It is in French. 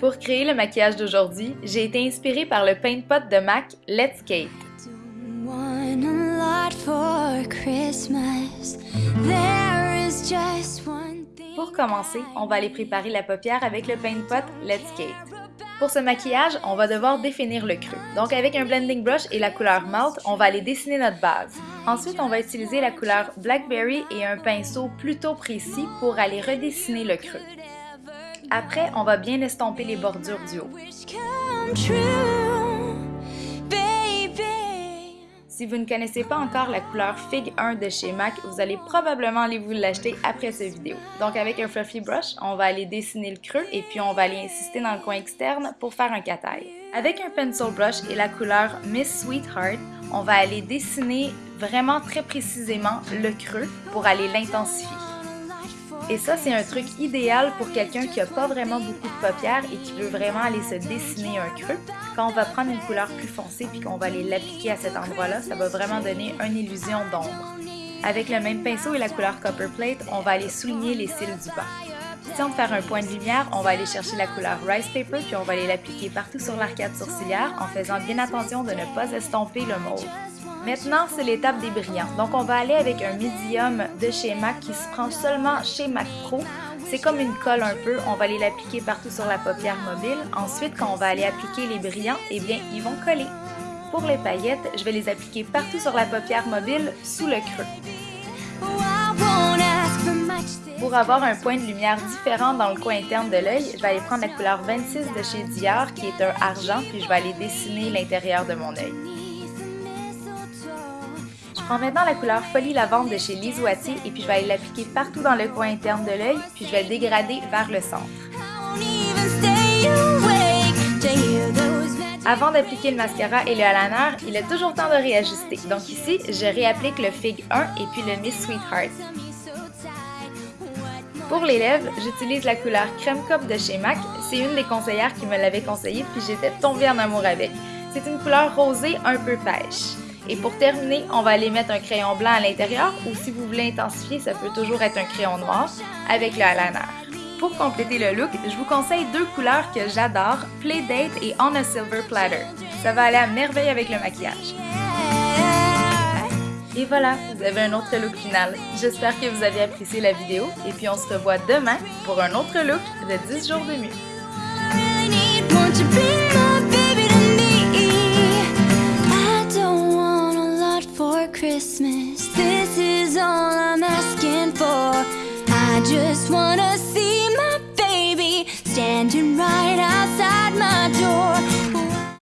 Pour créer le maquillage d'aujourd'hui, j'ai été inspirée par le paint pot de MAC Let's Cake. Pour commencer, on va aller préparer la paupière avec le paint pot Let's Cake. Pour ce maquillage, on va devoir définir le creux. Donc avec un blending brush et la couleur Malt, on va aller dessiner notre base. Ensuite, on va utiliser la couleur Blackberry et un pinceau plutôt précis pour aller redessiner le creux. Après, on va bien estomper les bordures du haut. Si vous ne connaissez pas encore la couleur Fig 1 de chez MAC, vous allez probablement aller vous l'acheter après cette vidéo. Donc avec un fluffy brush, on va aller dessiner le creux et puis on va aller insister dans le coin externe pour faire un cataille. Avec un pencil brush et la couleur Miss Sweetheart, on va aller dessiner vraiment très précisément le creux pour aller l'intensifier. Et ça, c'est un truc idéal pour quelqu'un qui n'a pas vraiment beaucoup de paupières et qui veut vraiment aller se dessiner un creux. Quand on va prendre une couleur plus foncée puis qu'on va aller l'appliquer à cet endroit-là, ça va vraiment donner une illusion d'ombre. Avec le même pinceau et la couleur Copper Plate, on va aller souligner les cils du bas. Si on veut faire un point de lumière, on va aller chercher la couleur Rice Paper puis on va aller l'appliquer partout sur l'arcade sourcilière en faisant bien attention de ne pas estomper le mauve. Maintenant, c'est l'étape des brillants. Donc, on va aller avec un médium de chez MAC qui se prend seulement chez MAC Pro. C'est comme une colle un peu. On va aller l'appliquer partout sur la paupière mobile. Ensuite, quand on va aller appliquer les brillants, eh bien, ils vont coller. Pour les paillettes, je vais les appliquer partout sur la paupière mobile, sous le creux. Pour avoir un point de lumière différent dans le coin interne de l'œil, je vais aller prendre la couleur 26 de chez Dior, qui est un argent, puis je vais aller dessiner l'intérieur de mon œil prends maintenant la couleur Folie Lavande de chez Lise Wattier et puis je vais l'appliquer partout dans le coin interne de l'œil, puis je vais le dégrader vers le centre. Avant d'appliquer le mascara et le eyeliner, il est toujours temps de réajuster. Donc ici, je réapplique le Fig 1 et puis le Miss Sweetheart. Pour les lèvres, j'utilise la couleur Crème Cop de chez MAC. C'est une des conseillères qui me l'avait conseillé puis j'étais tombée en amour avec. C'est une couleur rosée un peu pêche. Et pour terminer, on va aller mettre un crayon blanc à l'intérieur ou si vous voulez intensifier, ça peut toujours être un crayon noir avec le eyeliner. Pour compléter le look, je vous conseille deux couleurs que j'adore, Playdate et On a Silver Platter. Ça va aller à merveille avec le maquillage. Et voilà, vous avez un autre look final. J'espère que vous avez apprécié la vidéo et puis on se revoit demain pour un autre look de 10 jours de mieux. Christmas. This is all I'm asking for. I just wanna see